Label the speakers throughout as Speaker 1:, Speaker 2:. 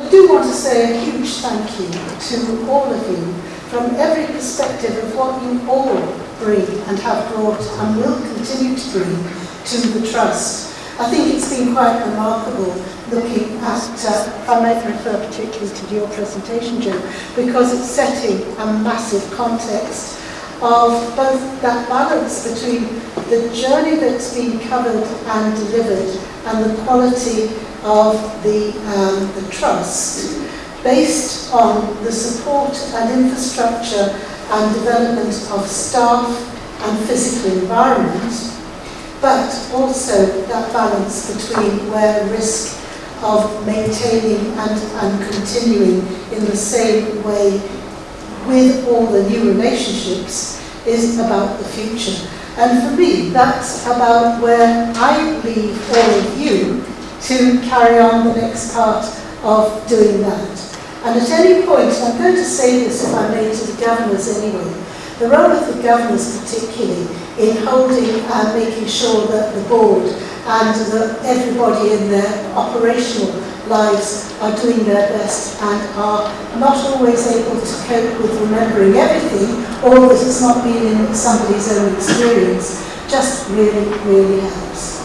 Speaker 1: I do want to say a huge thank you to all of you from every perspective of what you all bring and have brought and will continue to bring to the Trust. I think it's been quite remarkable looking at, uh, I might refer particularly to your presentation, Joe, because it's setting a massive context of both that balance between the journey that's been covered and delivered and the quality of the, um, the trust based on the support and infrastructure and development of staff and physical environment but also that balance between where risk of maintaining and, and continuing in the same way with all the new relationships is about the future. And for me, that's about where I leave all of you to carry on the next part of doing that. And at any point, and I'm going to say this if I may to the governors anyway, the role of the governors particularly in holding and making sure that the board and that everybody in their operational lives are doing their best and are not always able to cope with remembering everything or that it's not been in somebody's own experience just really, really helps.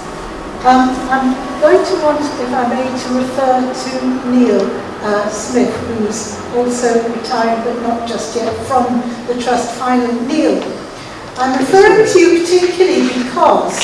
Speaker 1: Um, I'm going to want, if I may, to refer to Neil uh, Smith, who's also retired but not just yet from the Trust Finally. Neil, I'm referring to you particularly because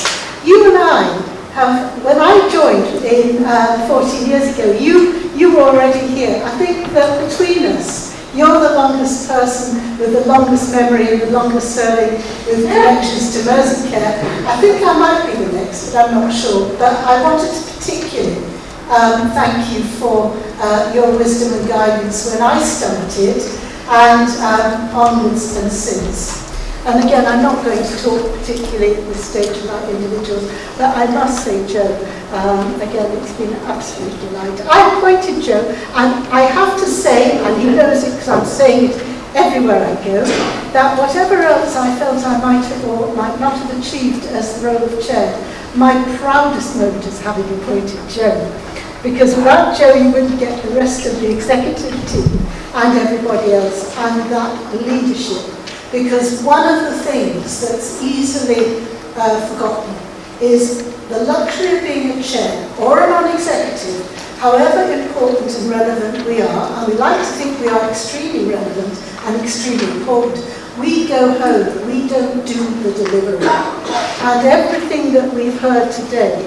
Speaker 1: you and I have, when I joined in uh, 14 years ago, you, you were already here. I think that between us, You're the longest person with the longest memory and the longest serving with connections to Merseycare. I think I might be the next, but I'm not sure. But I wanted to particularly um, thank you for uh, your wisdom and guidance when I started and um, onwards and since. And again, I'm not going to talk particularly at this stage about individuals, but I must say, Joe, um, again, it's been an absolute delight. I appointed Joe, and I have to say, and he knows it because I'm saying it everywhere I go, that whatever else I felt I might have or might not have achieved as the role of chair, my proudest moment is having appointed Joe. Because without Joe, you wouldn't get the rest of the executive team and everybody else, and that leadership Because one of the things that's easily uh, forgotten is the luxury of being a chair or a non-executive, however important and relevant we are, and we like to think we are extremely relevant and extremely important, we go home, we don't do the delivery. And everything that we've heard today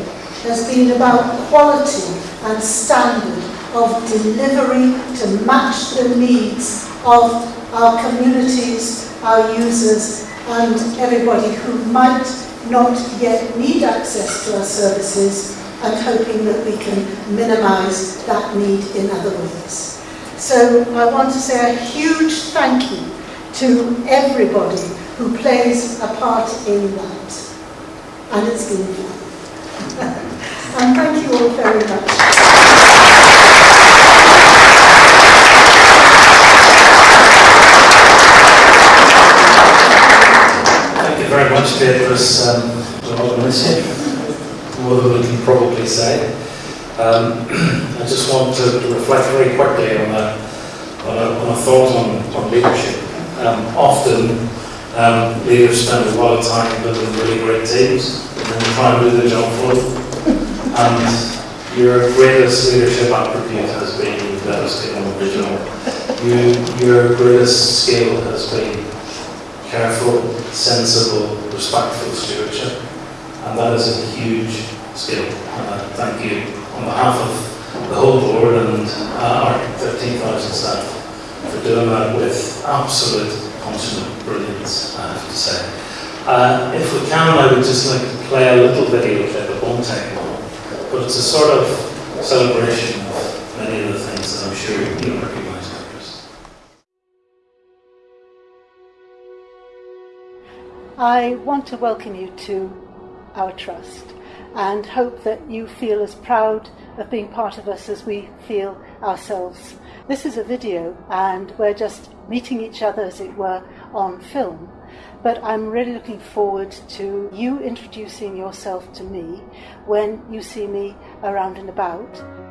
Speaker 1: has been about quality and standard of delivery to match the needs of our communities, our users and everybody who might not yet need access to our services and hoping that we can minimise that need in other ways. So I want to say a huge thank you to everybody who plays a part in that. And it's been fun. and thank you all very much.
Speaker 2: Um, I just want to reflect very quickly on a, on a, on a thought on, on leadership. Um, often, um, leaders spend a lot of time building really great teams and then try and do the job for them. And your greatest leadership attribute has been that has been original. You, your greatest skill has been careful, sensible, respectful stewardship. And that is a huge skill. Uh, thank you on behalf of the whole board and uh, our 13,000 staff for doing that with absolute consummate brilliance, I have to say. Uh, if we can, I would just like to play a little video clip. Won't take long, but it's a sort of celebration of many of the things that I'm sure you recognise.
Speaker 1: I want to welcome you to our trust and hope that you feel as proud of being part of us as we feel ourselves. This is a video and we're just meeting each other, as it were, on film. But I'm really looking forward to you introducing yourself to me when you see me around and about.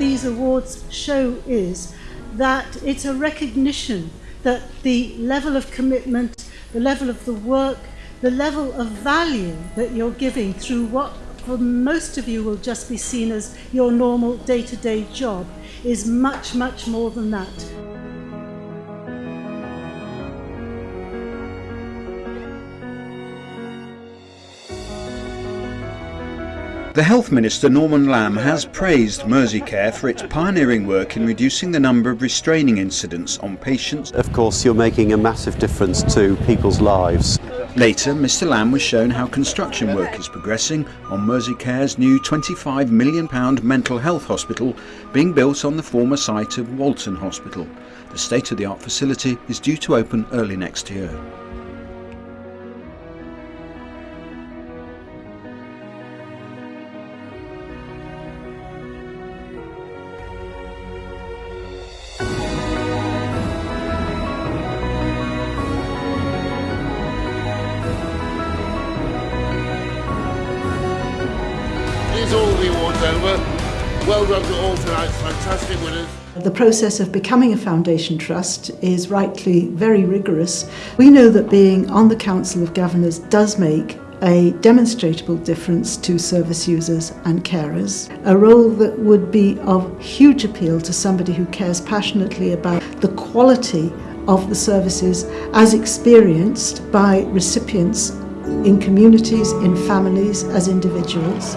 Speaker 1: These awards show is that it's a recognition that the level of commitment, the level of the work, the level of value that you're giving through what for most of you will just be seen as your normal day-to-day -day job is much, much more than that.
Speaker 3: The Health Minister Norman Lamb has praised Merseycare for its pioneering work in reducing the number of restraining incidents on patients.
Speaker 4: Of course, you're making a massive difference to people's lives.
Speaker 3: Later, Mr Lamb was shown how construction work is progressing on Merseycare's new £25 million mental health hospital being built on the former site of Walton Hospital. The state-of-the-art facility is due to open early next year.
Speaker 5: Is all the awards over. Well done to all tonight's fantastic winners.
Speaker 1: The process of becoming a foundation trust is rightly very rigorous. We know that being on the Council of Governors does make a demonstrable difference to service users and carers, a role that would be of huge appeal to somebody who cares passionately about the quality of the services as experienced by recipients in communities, in families, as individuals.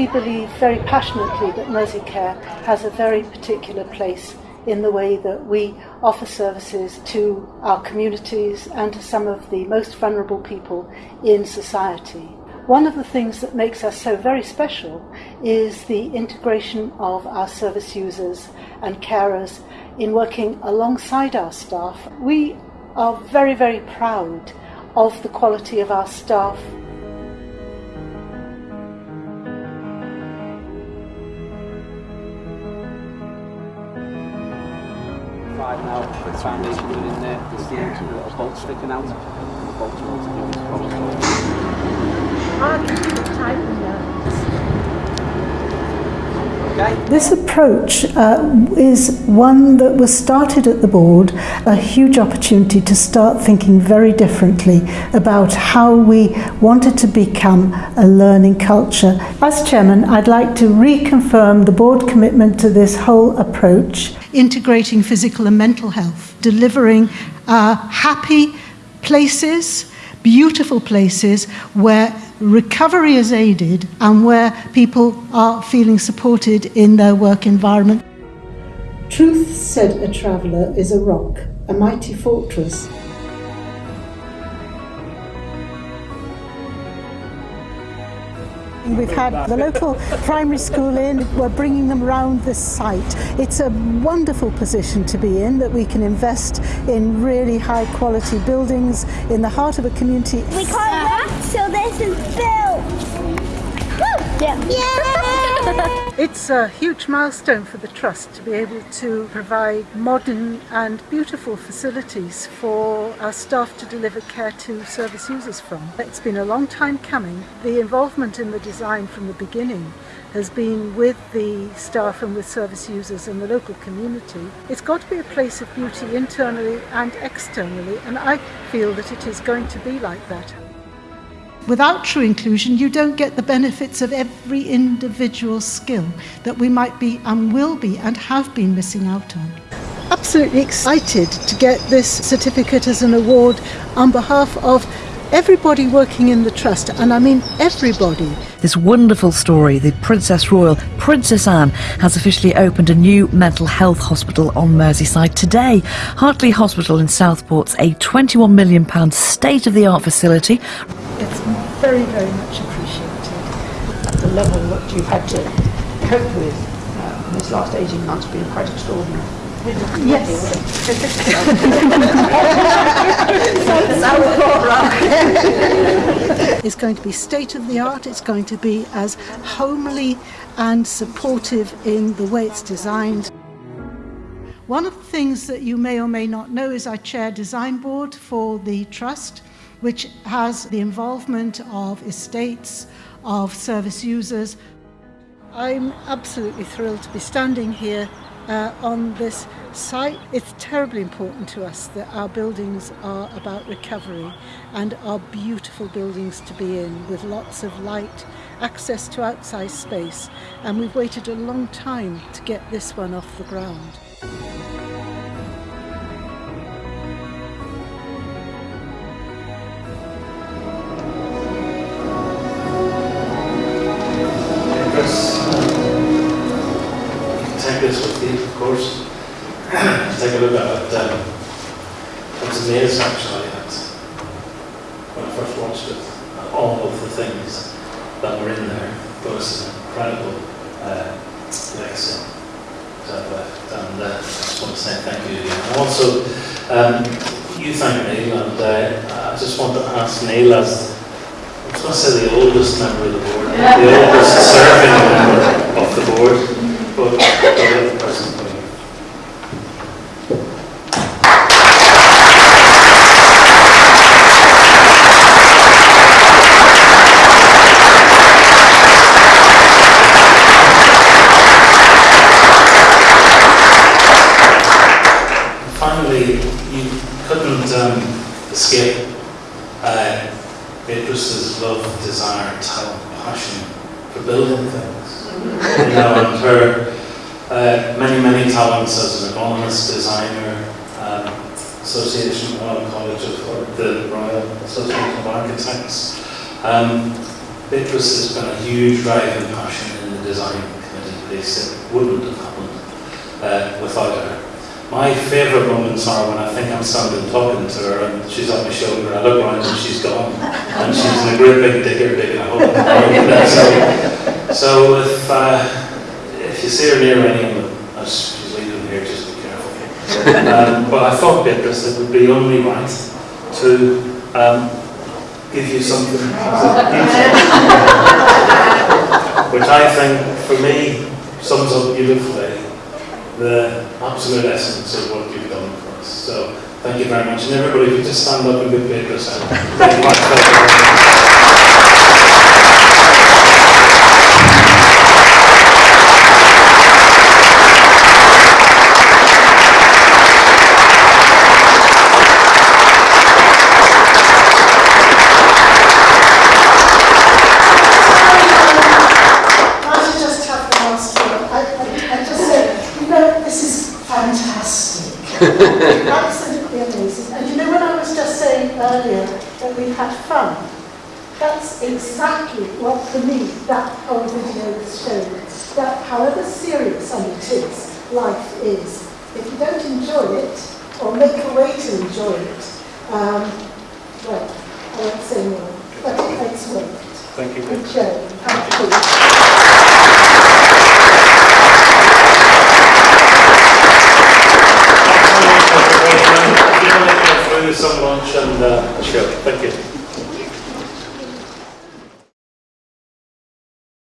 Speaker 1: We believe very passionately that Merseycare has a very particular place in the way that we offer services to our communities and to some of the most vulnerable people in society. One of the things that makes us so very special is the integration of our service users and carers in working alongside our staff. We are very, very proud of the quality of our staff
Speaker 6: now, the put in there, there's the a bolt sticking out, the bolt's with
Speaker 1: This approach uh, is one that was started at the board, a huge opportunity to start thinking very differently about how we wanted to become a learning culture. As chairman, I'd like to reconfirm the board commitment to this whole approach. Integrating physical and mental health, delivering uh, happy places, beautiful places where recovery is aided and where people are feeling supported in their work environment. Truth, said a traveller, is a rock, a mighty fortress. We've had the local primary school in, we're bringing them around this site. It's a wonderful position to be in that we can invest in really high quality buildings in the heart of a community.
Speaker 7: We can't wait till this is built. Yeah. yeah.
Speaker 1: It's a huge milestone for the Trust to be able to provide modern and beautiful facilities for our staff to deliver care to service users from. It's been a long time coming. The involvement in the design from the beginning has been with the staff and with service users and the local community. It's got to be a place of beauty internally and externally and I feel that it is going to be like that. Without true inclusion, you don't get the benefits of every individual skill that we might be and will be and have been missing out on. Absolutely excited to get this certificate as an award on behalf of everybody working in the Trust, and I mean everybody.
Speaker 8: This wonderful story, the Princess Royal, Princess Anne, has officially opened a new mental health hospital on Merseyside today. Hartley Hospital in Southport's a £21 million state of the art facility.
Speaker 1: It's very, very much appreciated.
Speaker 9: The level that you've had to cope with uh, in this last 18 months has been quite extraordinary.
Speaker 1: Yes. it's going to be state of the art, it's going to be as homely and supportive in the way it's designed. One of the things that you may or may not know is I chair design board for the trust, which has the involvement of estates, of service users, I'm absolutely thrilled to be standing here uh, on this site. It's terribly important to us that our buildings are about recovery and are beautiful buildings to be in with lots of light, access to outside space and we've waited a long time to get this one off the ground.
Speaker 2: Chris, take this with you, of course. take a look at it. Um, I was amazed actually at when I first watched it, all of the things that were in there. It was an incredible uh, legacy to have left. And uh, I just want to say thank you again. And also, um, you thank Neil, and uh, I just want to ask Neil as I was going to say the oldest member of the board, the oldest serving member of the board, but the other person. Finally, you couldn't um, escape uh, Beatrice's love, desire, talent, passion for building things. you know, and her uh, many, many talents as an economist, designer, um, Association Royal College of or the Royal Association of Architects. Um, Beatrice has been a huge driving passion in the design committee place. It wouldn't have happened uh, without her. My favourite moments are when I think I'm standing talking to her and she's on my shoulder, I look around and she's gone. And she's in a great big digger digging a hole. so, so if, uh, if you see her near any of them, as she's leaving here, just be careful. Um, but I thought, Beatrice, it would be only right to um, give you something which I think, for me, sums up beautifully the absolute essence of what you've done for us. So thank you very much. And everybody, if you just stand up and
Speaker 1: be paid yourself. Absolutely amazing. And you know, when I was just saying earlier that we've had fun, that's exactly what, for me, that whole video has shown. That however serious, and it is, life is, if you don't enjoy it, or make a way to enjoy it, um, well, I won't say more, but it makes worth it.
Speaker 2: Thank you.
Speaker 1: Good show.